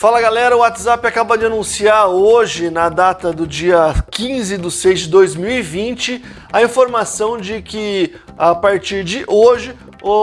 Fala galera, o WhatsApp acaba de anunciar hoje, na data do dia 15 de 6 de 2020, a informação de que a partir de hoje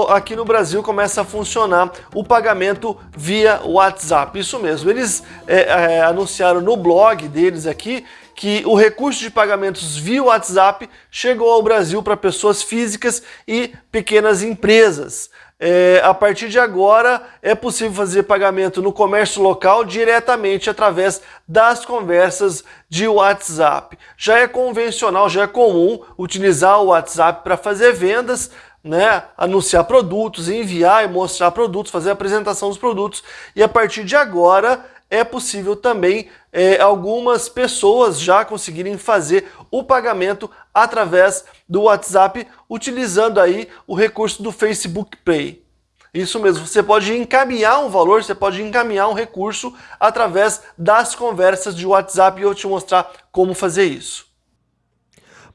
aqui no Brasil começa a funcionar o pagamento via WhatsApp. Isso mesmo, eles é, é, anunciaram no blog deles aqui que o recurso de pagamentos via WhatsApp chegou ao Brasil para pessoas físicas e pequenas empresas. É, a partir de agora é possível fazer pagamento no comércio local diretamente através das conversas de WhatsApp. Já é convencional, já é comum utilizar o WhatsApp para fazer vendas, né, anunciar produtos, enviar e mostrar produtos, fazer a apresentação dos produtos. E a partir de agora é possível também é, algumas pessoas já conseguirem fazer o pagamento através do WhatsApp utilizando aí o recurso do Facebook Pay. Isso mesmo, você pode encaminhar um valor, você pode encaminhar um recurso através das conversas de WhatsApp e eu te mostrar como fazer isso.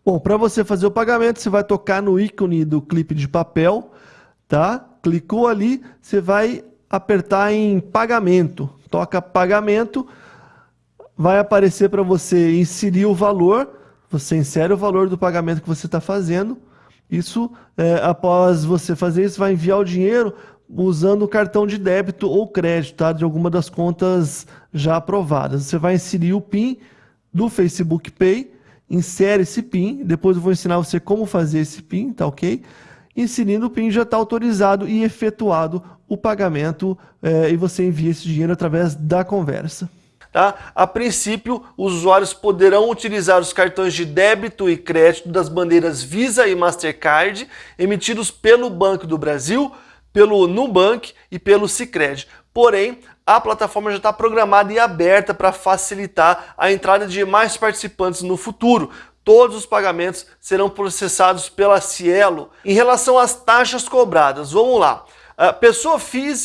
Bom, para você fazer o pagamento, você vai tocar no ícone do clipe de papel, tá? Clicou ali, você vai apertar em pagamento. Toca pagamento, vai aparecer para você inserir o valor, você insere o valor do pagamento que você está fazendo. Isso, é, após você fazer isso, vai enviar o dinheiro usando o cartão de débito ou crédito tá? de alguma das contas já aprovadas. Você vai inserir o PIN do Facebook Pay, insere esse PIN, depois eu vou ensinar você como fazer esse PIN, tá ok? Inserindo o PIN já está autorizado e efetuado o pagamento é, e você envia esse dinheiro através da conversa. Tá? A princípio, os usuários poderão utilizar os cartões de débito e crédito das bandeiras Visa e Mastercard emitidos pelo Banco do Brasil, pelo Nubank e pelo Sicredi. Porém, a plataforma já está programada e aberta para facilitar a entrada de mais participantes no futuro. Todos os pagamentos serão processados pela Cielo. Em relação às taxas cobradas, vamos lá. Pessoa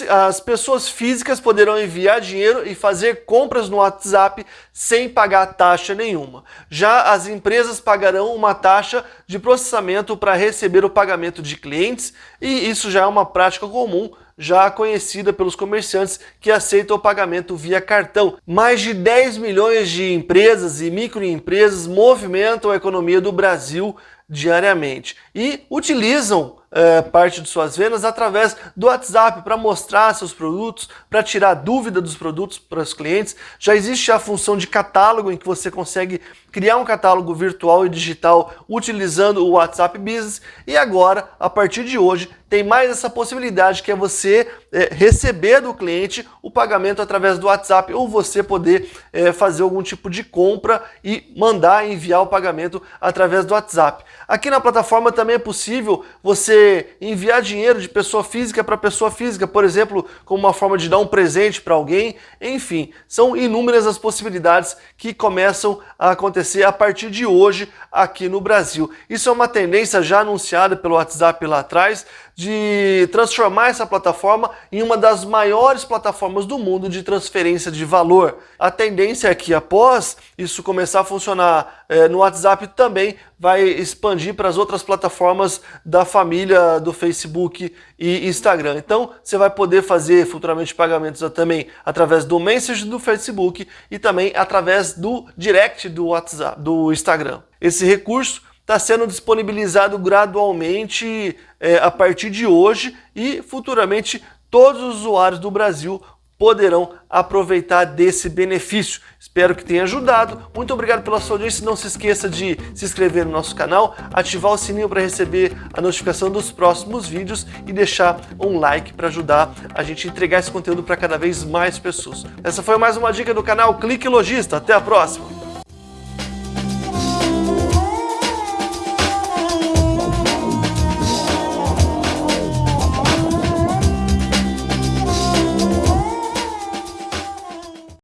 as pessoas físicas poderão enviar dinheiro e fazer compras no WhatsApp sem pagar taxa nenhuma. Já as empresas pagarão uma taxa de processamento para receber o pagamento de clientes e isso já é uma prática comum já conhecida pelos comerciantes que aceitam o pagamento via cartão. Mais de 10 milhões de empresas e microempresas movimentam a economia do Brasil diariamente e utilizam é, parte de suas vendas através do WhatsApp para mostrar seus produtos, para tirar dúvida dos produtos para os clientes. Já existe a função de catálogo em que você consegue criar um catálogo virtual e digital utilizando o WhatsApp Business e agora, a partir de hoje, tem mais essa possibilidade que é você é, receber do cliente o pagamento através do WhatsApp ou você poder é, fazer algum tipo de compra e mandar enviar o pagamento através do WhatsApp. Aqui na plataforma também é possível você enviar dinheiro de pessoa física para pessoa física, por exemplo, como uma forma de dar um presente para alguém. Enfim, são inúmeras as possibilidades que começam a acontecer a partir de hoje aqui no Brasil. Isso é uma tendência já anunciada pelo WhatsApp lá atrás, de transformar essa plataforma em uma das maiores plataformas do mundo de transferência de valor. A tendência é que após isso começar a funcionar é, no WhatsApp também vai expandir para as outras plataformas da família do Facebook e Instagram. Então você vai poder fazer futuramente pagamentos também através do Message do Facebook e também através do Direct do WhatsApp, do Instagram. Esse recurso está sendo disponibilizado gradualmente é, a partir de hoje e futuramente todos os usuários do Brasil poderão aproveitar desse benefício. Espero que tenha ajudado. Muito obrigado pela sua audiência. Não se esqueça de se inscrever no nosso canal, ativar o sininho para receber a notificação dos próximos vídeos e deixar um like para ajudar a gente a entregar esse conteúdo para cada vez mais pessoas. Essa foi mais uma dica do canal Clique Logista. Até a próxima!